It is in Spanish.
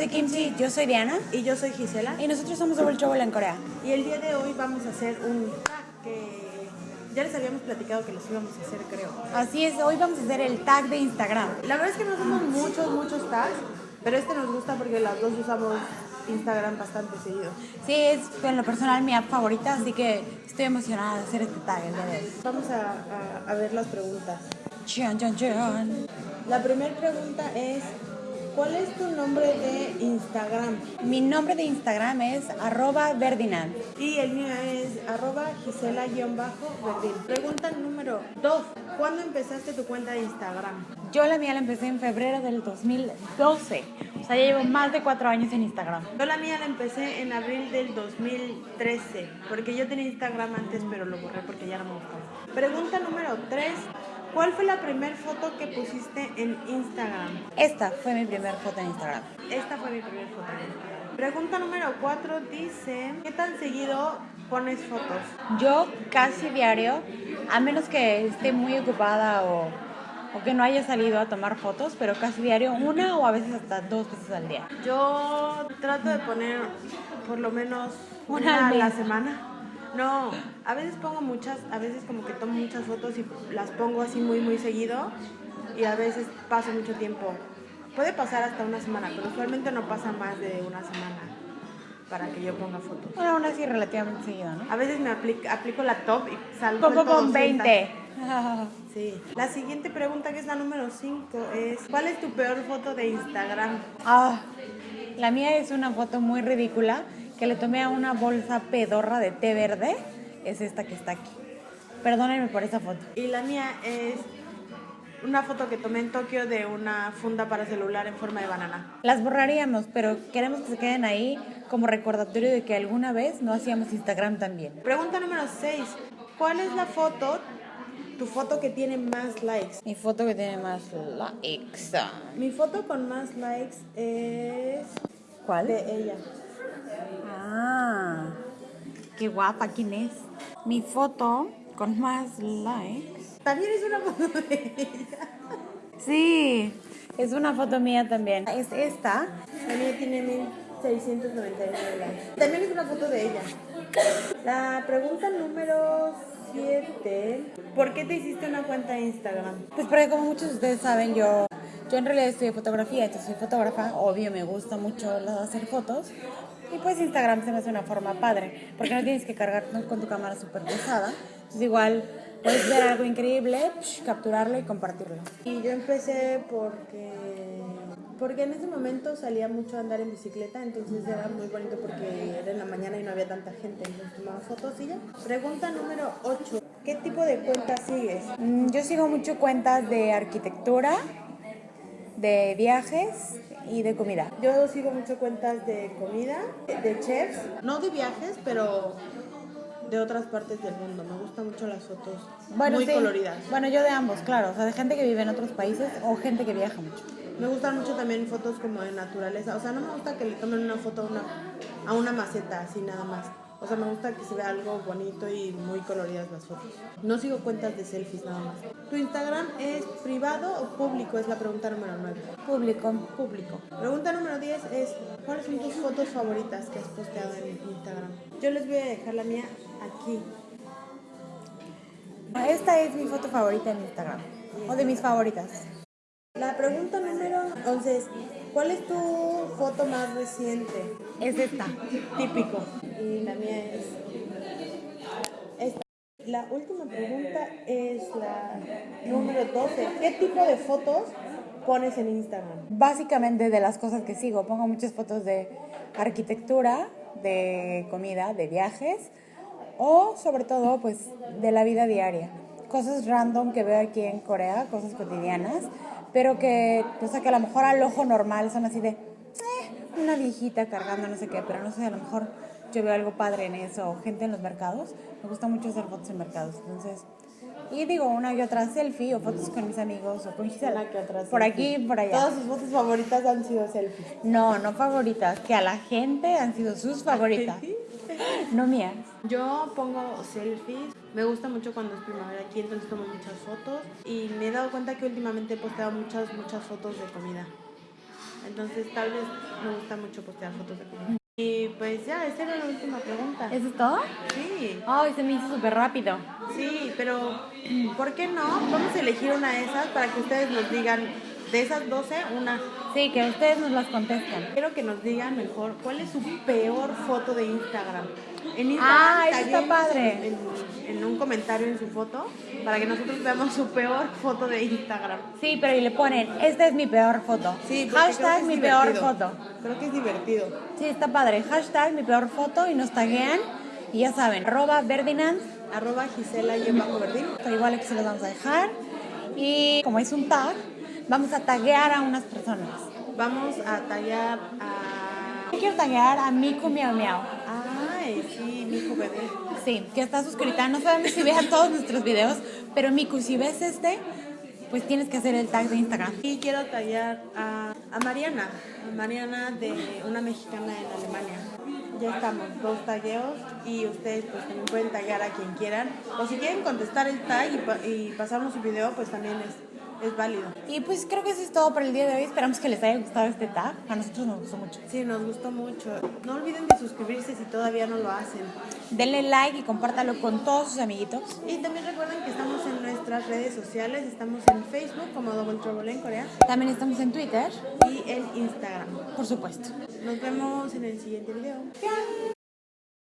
de Kimchi, yo soy Diana Y yo soy Gisela. y nosotros somos Double Trouble en Corea. Y el día de hoy vamos a hacer un tag que ya les habíamos platicado que los íbamos a hacer, creo. Así es, hoy vamos a hacer el tag de Instagram. La verdad es que no hacemos muchos, muchos tags, pero este nos gusta porque las dos usamos Instagram bastante seguido. Sí, es en lo personal mi app favorita, así que estoy emocionada de hacer este tag el día de hoy. Vamos a, a- a ver las preguntas. Chan, chan, chan. La primera pregunta es, ¿cuál es tu nombre de Instagram? Mi nombre de Instagram es arroba. Y el mío es arroba Gisela-Verdín. Pregunta número 2. ¿Cuándo empezaste tu cuenta de Instagram? Yo la mía la empecé en febrero del 2012. O sea, ya llevo más de cuatro años en Instagram. Yo la mía la empecé en abril del 2013, porque yo tenía Instagram antes, pero lo borré porque ya no me gustaba. Pregunta número 3. ¿Cuál fue la primera foto que pusiste en Instagram? Esta fue mi primera foto en Instagram. Esta fue mi primera foto en Instagram. Pregunta número 4 dice, ¿qué tan seguido pones fotos? Yo casi diario, a menos que esté muy ocupada o, o que no haya salido a tomar fotos, pero casi diario, una o a veces hasta dos veces al día. Yo trato de poner por lo menos Una una a la semana. No, a veces pongo muchas, a veces como que tomo muchas fotos y las pongo así muy muy seguido y a veces paso mucho tiempo. Puede pasar hasta una semana, pero usualmente no pasa más de una semana para que yo ponga fotos. Bueno, aún así relativamente seguido, ¿no? A veces me aplico, aplico la top y salgo Poco con 20. Sí. La siguiente pregunta, que es la número 5, es ¿cuál es tu peor foto de Instagram? Ah, la mía es una foto muy ridícula que le tomé a una bolsa pedorra de té verde. Es esta que está aquí. Perdónenme por esa foto. Y la mía es una foto que tomé en Tokio de una funda para celular en forma de banana. Las borraríamos, pero queremos que se queden ahí como recordatorio de que alguna vez no hacíamos Instagram también. Pregunta número 6. ¿Cuál es la foto, tu foto que tiene más likes? Mi foto que tiene más likes. Mi foto con más likes es ¿Cuál? de ella. Ah, qué guapa, ¿quién es? Mi foto con más likes. También es una foto de ella. Sí, es una foto mía también. Es esta. La mía tiene 1699 likes. También es una foto de ella. La pregunta número 7. ¿Por qué te hiciste una cuenta de Instagram? Pues porque como muchos de ustedes saben, yo, yo en realidad estudié fotografía, entonces soy fotógrafa. Obvio, me gusta mucho hacer fotos. Y pues Instagram se me hace una forma padre, porque no tienes que cargar con tu cámara súper pesada. Entonces igual puedes ver algo increíble, psh, capturarlo y compartirlo. Y yo empecé porque porque en ese momento salía mucho a andar en bicicleta, entonces era muy bonito porque era en la mañana y no había tanta gente, entonces tomaba fotos y ya. Pregunta número 8. ¿Qué tipo de cuenta sigues? Mm, Yo sigo mucho cuentas de arquitectura, de viajes y de comida. Yo sigo mucho cuentas de comida, de chefs, no de viajes, pero de otras partes del mundo. Me gustan mucho las fotos muy sí. coloridas. Bueno, yo de ambos, claro. O sea, de gente que vive en otros países o gente que viaja mucho. Me gustan mucho también fotos como de naturaleza. O sea, no me gusta que le tomen una foto a una, a una maceta, así nada más. O sea, me gusta que se vea algo bonito y muy coloridas las fotos. No sigo cuentas de selfies nada más. ¿Tu Instagram es privado o público? Es la pregunta número 9. Público. Público. Pregunta número 10 es, ¿cuáles son tus fotos favoritas que has posteado en Instagram? Yo les voy a dejar la mía aquí. Esta es mi foto favorita en Instagram. O de mis favoritas. La pregunta número 11 es, ¿cuál es tu foto más reciente? Es esta. Típico. Y la mía es esta. La última pregunta es la número 12. ¿Qué tipo de fotos pones en Instagram? Básicamente de las cosas que sigo. Pongo muchas fotos de arquitectura, de comida, de viajes. O sobre todo, pues, de la vida diaria. Cosas random que veo aquí en Corea, cosas cotidianas. Pero que, o sea, que a lo mejor al ojo normal son así de, eh, una viejita cargando no sé qué, pero no sé, a lo mejor yo veo algo padre en eso, o gente en los mercados, me gusta mucho hacer fotos en mercados, entonces, y digo, una y otra selfie, o fotos con mis amigos, o con Gisela, que otra por selfie. aquí, por allá. Todas sus fotos favoritas han sido selfies. No, no favoritas, que a la gente han sido sus favoritas, no mías. Yo pongo selfies. Me gusta mucho cuando es primavera aquí, entonces tomo muchas fotos. Y me he dado cuenta que últimamente he posteado muchas, muchas fotos de comida. Entonces tal vez me gusta mucho postear fotos de comida. Y pues ya, esa era la última pregunta. ¿Eso es todo? Sí, Ay, se me hizo súper rápido. sí, pero ¿por qué no? Vamos a elegir una de esas para que ustedes nos digan, de esas 12, una. Sí, que ustedes nos las contesten. Quiero que nos digan mejor cuál es su peor foto de Instagram. En Ah, eso taguéenos está padre. En, en un comentario en su foto para que nosotros veamos su peor foto de Instagram. Sí, pero y le ponen, esta es mi peor foto. Sí, que Hashtag mi peor foto. Creo que es divertido. Sí, está padre. Hashtag mi peor foto y nos taguean. Y ya saben, arroba Verdinand. Arroba Gisela y bajo verdín. Igual aquí se los vamos a dejar. Y como es un tag, vamos a taguear a unas personas. Vamos a tallar a. Yo quiero taguear a Miku Miau Miau. Ay, sí, mi hijo bebé. Sí, que está suscrita. No sabemos si vean todos nuestros videos, pero Miku, si ves este, pues tienes que hacer el tag de Instagram. Y quiero tallar a, a Mariana, a Mariana de una mexicana en Alemania. Ya estamos, dos tagueos y ustedes pues también pueden taggear a quien quieran. O si quieren contestar el tag y, y pasarnos su video, pues también es, es válido. Y pues creo que eso es todo por el día de hoy. Esperamos que les haya gustado este tag. A nosotros nos gustó mucho. Sí, nos gustó mucho. No olviden de suscribirse si todavía no lo hacen. Denle like y compártalo con todos sus amiguitos. Y también recuerden que estamos en nuestras redes sociales. Estamos en Facebook como Double Trouble en Corea También estamos en Twitter, y en Instagram. por supuesto. Nos vemos en el siguiente video.